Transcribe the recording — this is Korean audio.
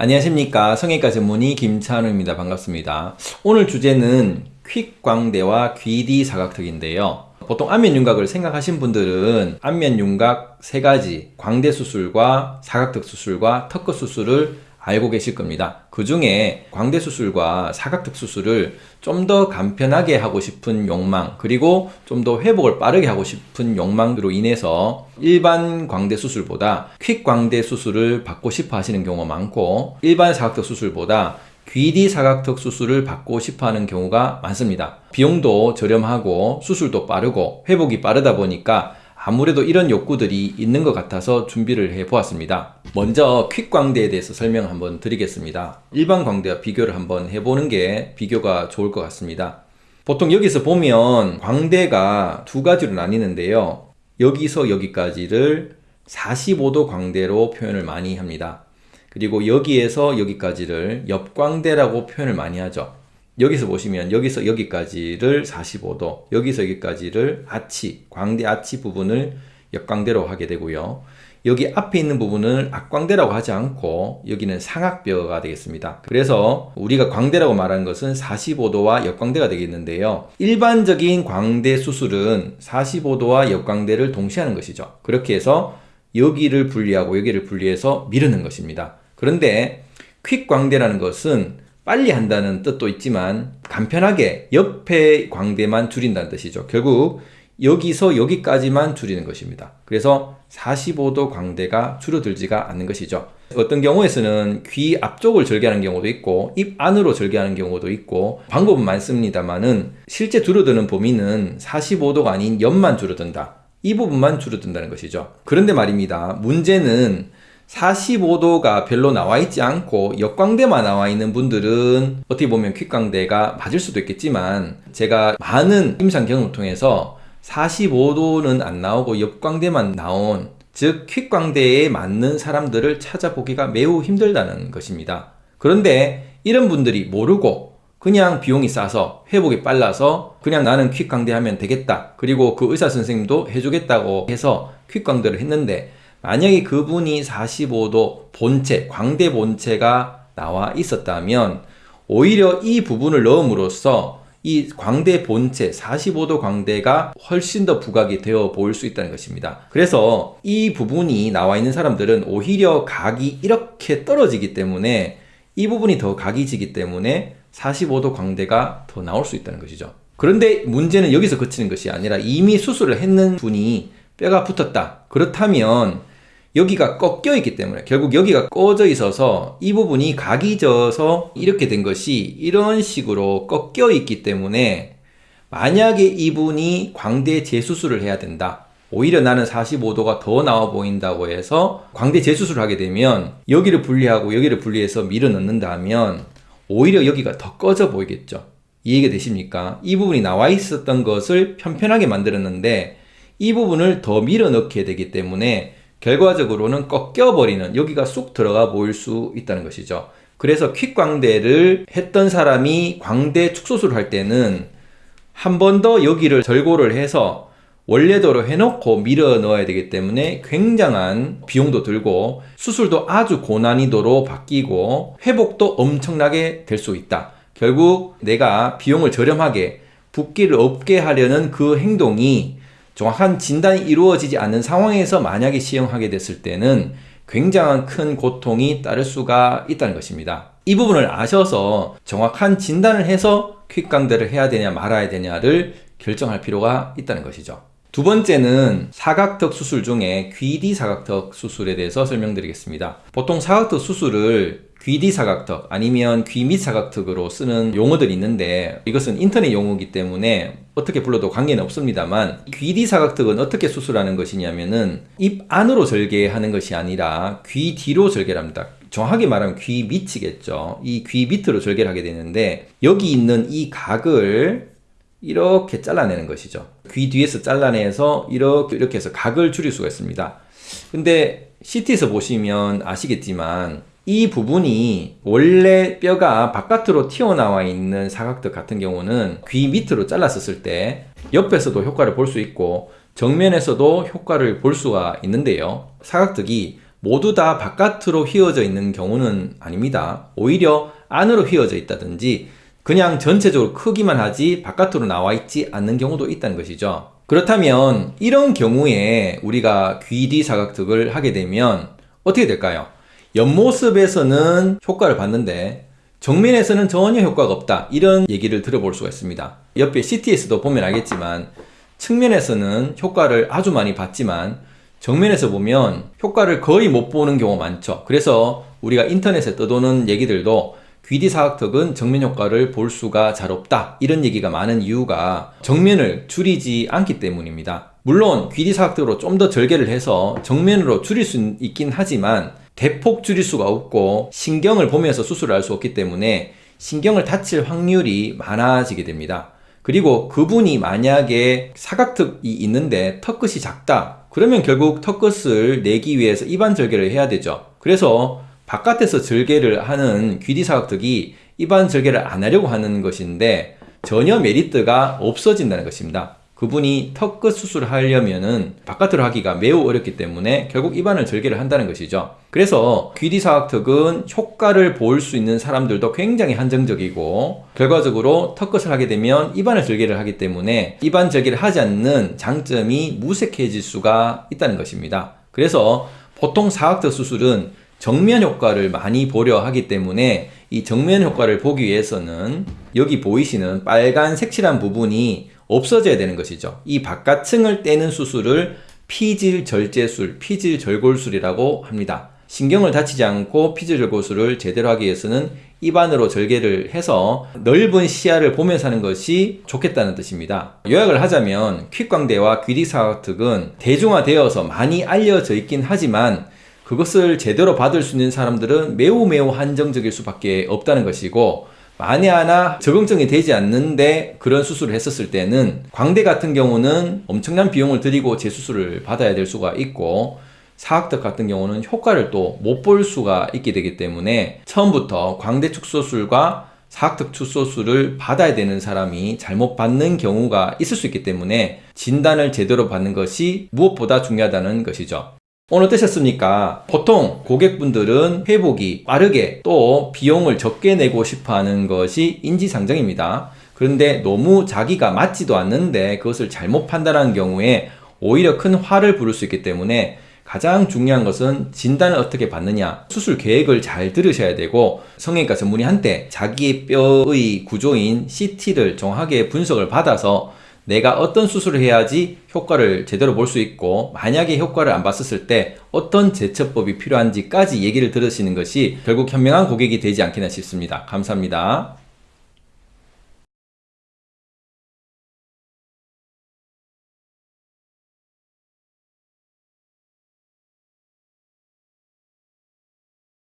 안녕하십니까. 성형외과 전문의 김찬우입니다. 반갑습니다. 오늘 주제는 퀵광대와 귀디 사각턱인데요. 보통 안면윤곽을 생각하신 분들은 안면윤곽 세 가지 광대 수술과 사각턱 수술과 턱끝 수술을 알고 계실 겁니다. 그 중에 광대 수술과 사각턱 수술을 좀 더 간편하게 하고 싶은 욕망 그리고 좀 더 회복을 빠르게 하고 싶은 욕망으로 인해서 일반 광대 수술보다 퀵 광대 수술을 받고 싶어 하시는 경우가 많고 일반 사각턱 수술보다 귀디 사각턱 수술을 받고 싶어 하는 경우가 많습니다. 비용도 저렴하고 수술도 빠르고 회복이 빠르다 보니까 아무래도 이런 욕구들이 있는 것 같아서 준비를 해 보았습니다. 먼저 퀵광대에 대해서 설명 을 한번 드리겠습니다. 일반 광대와 비교를 한번 해보는 게 비교가 좋을 것 같습니다. 보통 여기서 보면 광대가 두 가지로 나뉘는데요. 여기서 여기까지를 45도 광대로 표현을 많이 합니다. 그리고 여기에서 여기까지를 옆광대라고 표현을 많이 하죠. 여기서 보시면 여기서 여기까지를 45도 여기서 여기까지를 아치 광대 아치 부분을 역광대로 하게 되고요 여기 앞에 있는 부분을 앞광대라고 하지 않고 여기는 상악뼈가 되겠습니다. 그래서 우리가 광대라고 말하는 것은 45도와 역광대가 되겠는데요. 일반적인 광대 수술은 45도와 역광대를 동시에 하는 것이죠. 그렇게 해서 여기를 분리하고 여기를 분리해서 미루는 것입니다. 그런데 퀵광대라는 것은 빨리 한다는 뜻도 있지만 간편하게 옆에 광대만 줄인다는 뜻이죠. 결국 여기서 여기까지만 줄이는 것입니다. 그래서 45도 광대가 줄어들지가 않는 것이죠. 어떤 경우에서는 귀 앞쪽을 절개하는 경우도 있고 입 안으로 절개하는 경우도 있고 방법은 많습니다만은 실제 줄어드는 범위는 45도가 아닌 옆만 줄어든다. 이 부분만 줄어든다는 것이죠. 그런데 말입니다. 문제는 45도가 별로 나와 있지 않고 역광대만 나와 있는 분들은 어떻게 보면 퀵광대가 맞을 수도 있겠지만 제가 많은 임상 경험을 통해서 45도는 안 나오고 역광대만 나온 즉 퀵광대에 맞는 사람들을 찾아보기가 매우 힘들다는 것입니다. 그런데 이런 분들이 모르고 그냥 비용이 싸서 회복이 빨라서 그냥 나는 퀵광대 하면 되겠다 그리고 그 의사 선생님도 해주겠다고 해서 퀵광대를 했는데 만약에 그분이 45도 본체, 광대 본체가 나와 있었다면 오히려 이 부분을 넣음으로써 이 광대 본체 45도 광대가 훨씬 더 부각이 되어 보일 수 있다는 것입니다. 그래서 이 부분이 나와 있는 사람들은 오히려 각이 이렇게 떨어지기 때문에 이 부분이 더 각이 지기 때문에 45도 광대가 더 나올 수 있다는 것이죠. 그런데 문제는 여기서 그치는 것이 아니라 이미 수술을 했는 분이 뼈가 붙었다. 그렇다면 여기가 꺾여 있기 때문에 결국 여기가 꺼져 있어서 이 부분이 각이 져서 이렇게 된 것이 이런 식으로 꺾여 있기 때문에 만약에 이분이 광대 재수술을 해야 된다 오히려 나는 45도가 더 나와 보인다고 해서 광대 재수술을 하게 되면 여기를 분리하고 여기를 분리해서 밀어 넣는다면 오히려 여기가 더 꺼져 보이겠죠 이해가 되십니까? 이 부분이 나와 있었던 것을 편편하게 만들었는데 이 부분을 더 밀어 넣게 되기 때문에 결과적으로는 꺾여버리는 여기가 쑥 들어가 보일 수 있다는 것이죠. 그래서 퀵광대를 했던 사람이 광대 축소술을 할 때는 한 번 더 여기를 절골을 해서 원래대로 해놓고 밀어 넣어야 되기 때문에 굉장한 비용도 들고 수술도 아주 고난이도로 바뀌고 회복도 엄청나게 될 수 있다. 결국 내가 비용을 저렴하게 붓기를 없게 하려는 그 행동이 정확한 진단이 이루어지지 않는 상황에서 만약에 시행하게 됐을 때는 굉장한 큰 고통이 따를 수가 있다는 것입니다. 이 부분을 아셔서 정확한 진단을 해서 퀵강대를 해야 되냐 말아야 되냐를 결정할 필요가 있다는 것이죠. 두 번째는 사각턱 수술 중에 귀디 사각턱 수술에 대해서 설명드리겠습니다. 보통 사각턱 수술을 귀디 사각턱 아니면 귀밑 사각턱으로 쓰는 용어들이 있는데 이것은 인터넷 용어이기 때문에 어떻게 불러도 관계는 없습니다만 귀디 사각턱은 어떻게 수술하는 것이냐면은 입 안으로 절개하는 것이 아니라 귀 뒤로 절개를 합니다. 정확하게 말하면 귀 밑이겠죠. 이 귀 밑으로 절개를 하게 되는데 여기 있는 이 각을 이렇게 잘라내는 것이죠. 귀 뒤에서 잘라내서 이렇게 이렇게 해서 각을 줄일 수가 있습니다. 근데 CT에서 보시면 아시겠지만 이 부분이 원래 뼈가 바깥으로 튀어나와 있는 사각턱 같은 경우는 귀 밑으로 잘랐었을 때 옆에서도 효과를 볼 수 있고 정면에서도 효과를 볼 수가 있는데요. 사각턱이 모두 다 바깥으로 휘어져 있는 경우는 아닙니다. 오히려 안으로 휘어져 있다든지 그냥 전체적으로 크기만 하지 바깥으로 나와 있지 않는 경우도 있다는 것이죠. 그렇다면 이런 경우에 우리가 귀 뒤 사각턱을 하게 되면 어떻게 될까요? 옆모습에서는 효과를 봤는데 정면에서는 전혀 효과가 없다. 이런 얘기를 들어볼 수가 있습니다. 옆에 CT에서도 보면 알겠지만 측면에서는 효과를 아주 많이 봤지만 정면에서 보면 효과를 거의 못 보는 경우가 많죠. 그래서 우리가 인터넷에 떠도는 얘기들도 귀뒤 사각턱은 정면 효과를 볼 수가 잘 없다. 이런 얘기가 많은 이유가 정면을 줄이지 않기 때문입니다. 물론 귀뒤 사각턱으로 좀 더 절개를 해서 정면으로 줄일 수 있긴 하지만 대폭 줄일 수가 없고 신경을 보면서 수술을 할 수 없기 때문에 신경을 다칠 확률이 많아지게 됩니다. 그리고 그분이 만약에 사각턱이 있는데 턱끝이 작다 그러면 결국 턱끝을 내기 위해서 입안 절개를 해야 되죠. 그래서 바깥에서 절개를 하는 귀뒤 사각턱이 입안 절개를 안 하려고 하는 것인데 전혀 메리트가 없어진다는 것입니다. 그분이 턱끝 수술을 하려면은 바깥으로 하기가 매우 어렵기 때문에 결국 입안을 절개를 한다는 것이죠. 그래서 귀뒤 사각턱은 효과를 볼 수 있는 사람들도 굉장히 한정적이고 결과적으로 턱끝을 하게 되면 입안을 절개를 하기 때문에 입안 절개를 하지 않는 장점이 무색해질 수가 있다는 것입니다. 그래서 보통 사각턱 수술은 정면 효과를 많이 보려 하기 때문에 이 정면 효과를 보기 위해서는 여기 보이시는 빨간 색칠한 부분이 없어져야 되는 것이죠. 이 바깥층을 떼는 수술을 피질 절제술, 피질 절골술이라고 합니다. 신경을 다치지 않고 피질 절골술을 제대로 하기 위해서는 입안으로 절개를 해서 넓은 시야를 보면서 하는 것이 좋겠다는 뜻입니다. 요약을 하자면 퀵광대와 귀디사각턱은 대중화되어서 많이 알려져 있긴 하지만 그것을 제대로 받을 수 있는 사람들은 매우 매우 한정적일 수밖에 없다는 것이고 만에 하나 적응증이 되지 않는데 그런 수술을 했었을 때는 광대 같은 경우는 엄청난 비용을 들이고 재수술을 받아야 될 수가 있고 사각턱 같은 경우는 효과를 또 못 볼 수가 있게 되기 때문에 처음부터 광대 축소술과 사각턱 축소술을 받아야 되는 사람이 잘못 받는 경우가 있을 수 있기 때문에 진단을 제대로 받는 것이 무엇보다 중요하다는 것이죠. 오늘 어떠셨습니까? 보통 고객분들은 회복이 빠르게 또 비용을 적게 내고 싶어 하는 것이 인지상정입니다. 그런데 너무 자기가 맞지도 않는데 그것을 잘못 판단하는 경우에 오히려 큰 화를 부를 수 있기 때문에 가장 중요한 것은 진단을 어떻게 받느냐 수술 계획을 잘 들으셔야 되고 성형외과 전문의한테 자기의 뼈의 구조인 CT를 정확하게 분석을 받아서 내가 어떤 수술을 해야지 효과를 제대로 볼 수 있고 만약에 효과를 안 봤었을 때 어떤 제처법이 필요한지까지 얘기를 들으시는 것이 결국 현명한 고객이 되지 않겠나 싶습니다. 감사합니다.